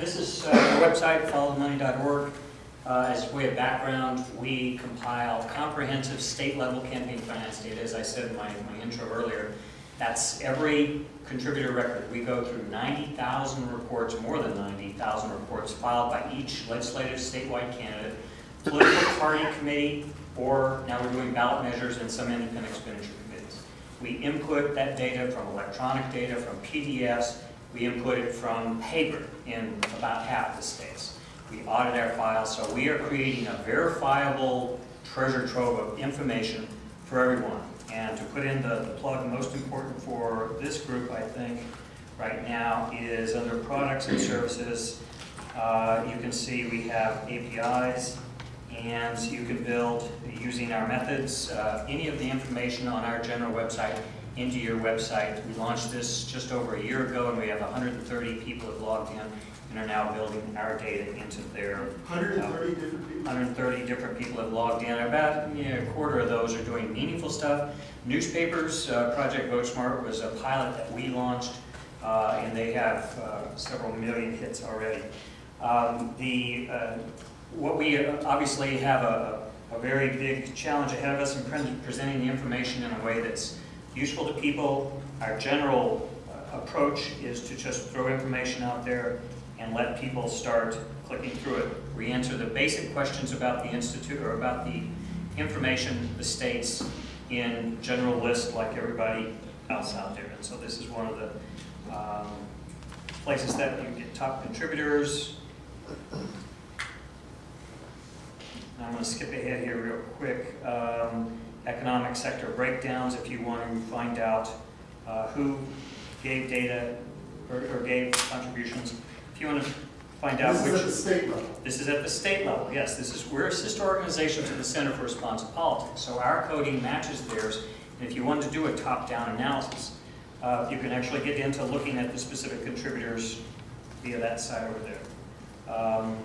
this is uh, our website, followthemoney.org. Uh, As a way of background, we compile comprehensive state-level campaign finance data, as I said in my, my intro earlier. That's every contributor record. We go through 90,000 reports, more than 90,000 reports filed by each legislative statewide candidate, political party committee, or now we're doing ballot measures and some independent expenditure committees. We input that data from electronic data, from PDFs, we input it from paper in about half the states. We audit our files, so we are creating a verifiable treasure trove of information for everyone. And to put in the, the plug most important for this group, I think, right now, is under products and services. Uh, you can see we have APIs, and you can build, using our methods, uh, any of the information on our general website into your website. We launched this just over a year ago, and we have 130 people have logged in and are now building our data into their 130 different people. 130 different people have logged in. About you know, a quarter of those are doing meaningful stuff. Newspapers, uh, Project Vote Smart was a pilot that we launched, uh, and they have uh, several million hits already. Um, the, uh, what we uh, obviously have a, a very big challenge ahead of us in pre- presenting the information in a way that's useful to people. Our general uh, approach is to just throw information out there and let people start clicking through it. We answer the basic questions about the institute or about the information, the states, in general list like everybody else out there. And so this is one of the um, places that you get top contributors. I'm going to skip ahead here real quick. Um, economic sector breakdowns, if you want to find out uh, who gave data or, or gave contributions. If you want to find out This which. is at the state level. This is at the state level, yes. This is, we're a sister organization to the Center for Responsive Politics, so our coding matches theirs. And if you wanted to do a top-down analysis, uh, you can actually get into looking at the specific contributors via that side over there. Um,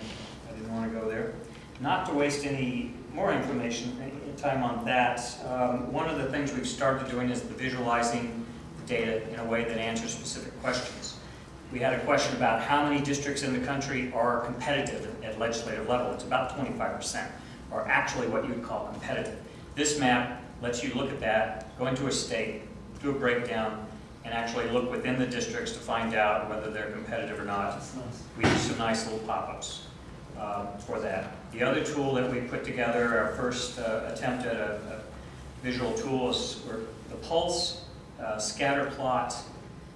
I didn't want to go there. Not to waste any more information, any time on that, um, one of the things we've started doing is the visualizing the data in a way that answers specific questions. We had a question about how many districts in the country are competitive at legislative level. It's about 25%, or actually what you would call competitive. This map lets you look at that, go into a state, do a breakdown, and actually look within the districts to find out whether they're competitive or not. Nice. We do some nice little pop-ups um, for that. The other tool that we put together, our first uh, attempt at a a visual tool is the Pulse, uh, scatter plot.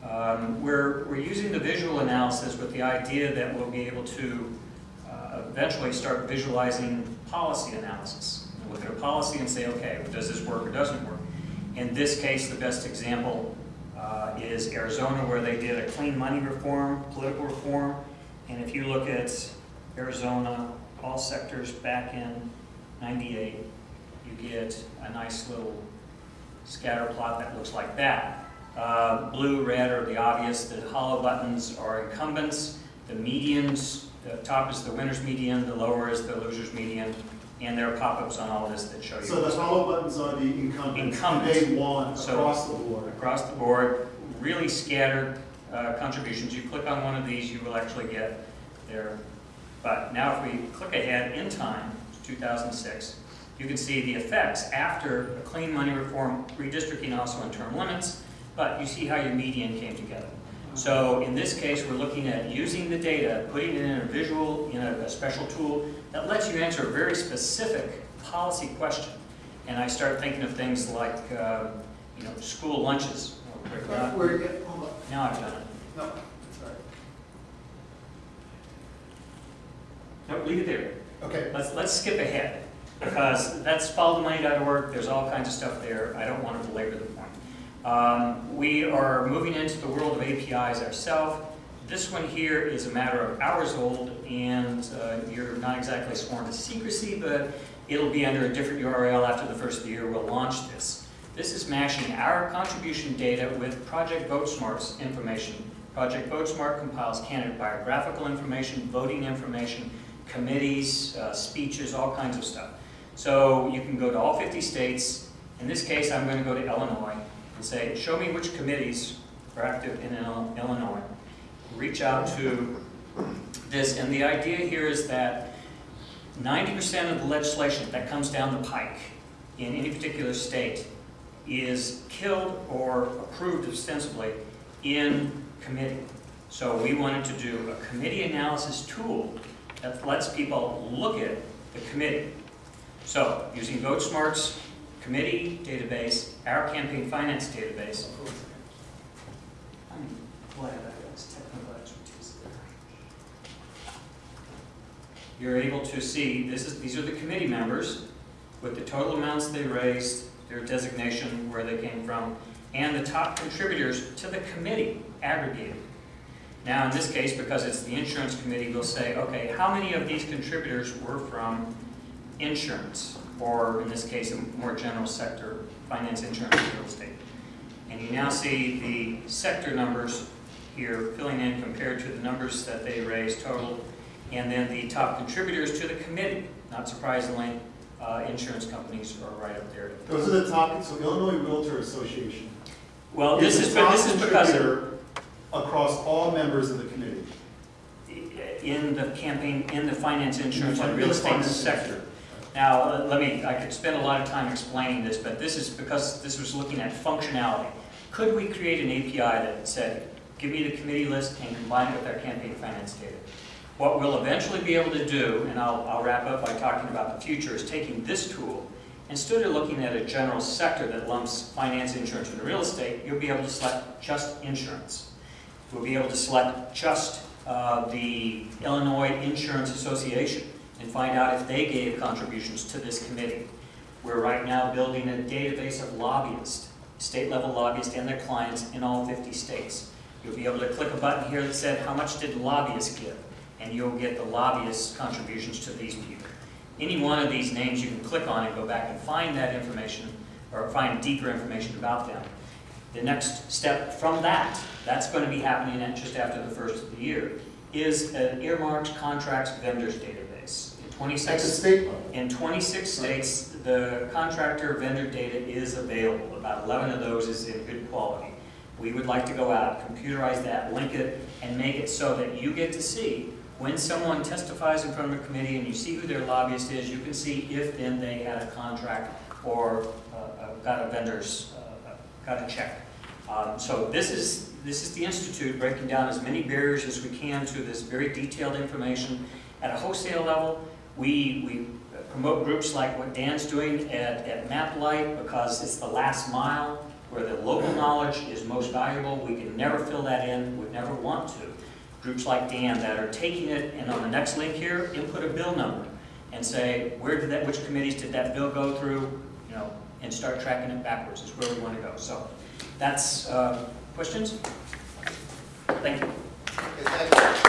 Um, We're, we're using the visual analysis with the idea that we'll be able to uh, eventually start visualizing policy analysis. Look at a policy and say, okay, does this work or doesn't work? In this case, the best example uh, is Arizona, where they did a clean money reform, political reform. And if you look at Arizona, all sectors back in 98, you get a nice little scatter plot that looks like that. Uh, Blue, red are the obvious, the hollow buttons are incumbents, the medians, the top is the winner's median, the lower is the loser's median, and there are pop-ups on all this that show you. So the hollow buttons are the incumbents. Incumbents. They won So- across the board. across the board, really scattered uh, contributions. You click on one of these, you will actually get there. But now if we click ahead in time, to 2006, you can see the effects after a clean money reform, redistricting also in term limits, but you see how your median came together. So in this case, we're looking at using the data, putting it in a visual, in a, a special tool that lets you answer a very specific policy question. And I start thinking of things like, uh, you know, school lunches. Where, yeah, hold on. Now I've done it. No, sorry. No, leave it there. Okay, Let's, let's skip ahead, because that's followthemoney.org, there's all kinds of stuff there, I don't want to belabor the point. Um, we are moving into the world of APIs ourselves. This one here is a matter of hours old, and uh, you're not exactly sworn to secrecy, but it'll be under a different URL after the first of the year we'll launch this. This is mashing our contribution data with Project VoteSmart's information. Project VoteSmart compiles candidate biographical information, voting information, committees, uh, speeches, all kinds of stuff. So you can go to all 50 states. In this case, I'm going to go to Illinois and say, show me which committees are active in Illinois. Reach out to this, and the idea here is that ninety percent of the legislation that comes down the pike in any particular state is killed or approved ostensibly in committee. So we wanted to do a committee analysis tool that lets people look at the committee. So, using VoteSmart's committee database, our campaign finance database, I'm glad I was technical expertise there. You're able to see, this is, these are the committee members with the total amounts they raised, their designation, where they came from, and the top contributors to the committee aggregated. Now, in this case, because it's the insurance committee, we'll say, okay, how many of these contributors were from insurance? Or in this case, a more general sector, finance, insurance, real estate. And you now see the sector numbers here filling in compared to the numbers that they raised total. And then the top contributors to the committee, not surprisingly, uh, insurance companies are right up there. Those are the top, so Illinois Realtor Association. Well, this is, but this top is because contributor Across all members of the committee. in the campaign, in the finance, insurance, and real estate sector. Now, uh, let me, I could spend a lot of time explaining this, but this is because this was looking at functionality. Could we create an API that said, give me the committee list and combine it with our campaign finance data? What we'll eventually be able to do, and I'll, I'll wrap up by talking about the future, is taking this tool, instead of looking at a general sector that lumps finance, insurance, and real estate, you'll be able to select just insurance. We'll be able to select just uh, the Illinois Insurance Association and find out if they gave contributions to this committee. We're right now building a database of lobbyists, state-level lobbyists and their clients in all 50 states. You'll be able to click a button here that said, how much did lobbyists give? And you'll get the lobbyists' contributions to these people. Any one of these names you can click on and go back and find that information, or find deeper information about them. The next step from that, that's going to be happening just after the first of the year, is an earmarked contracts vendors database. In At the 26, state in 26 states, the contractor vendor data is available. About 11 of those is in good quality. We would like to go out, computerize that, link it, and make it so that you get to see when someone testifies in front of a committee and you see who their lobbyist is, you can see if then they had a contract or uh, uh, got a vendor's, uh, a check. Um, So this is, this is the Institute breaking down as many barriers as we can to this very detailed information. At a wholesale level, we, we promote groups like what Dan's doing at, at MapLight because it's the last mile where the local knowledge is most valuable. We can never fill that in, would never want to. Groups like Dan that are taking it and on the next link here, input a bill number and say, where did that, which committees did that bill go through, you know, and start tracking it backwards is where we want to go. So that's uh, questions. Thank you. Okay, thank you.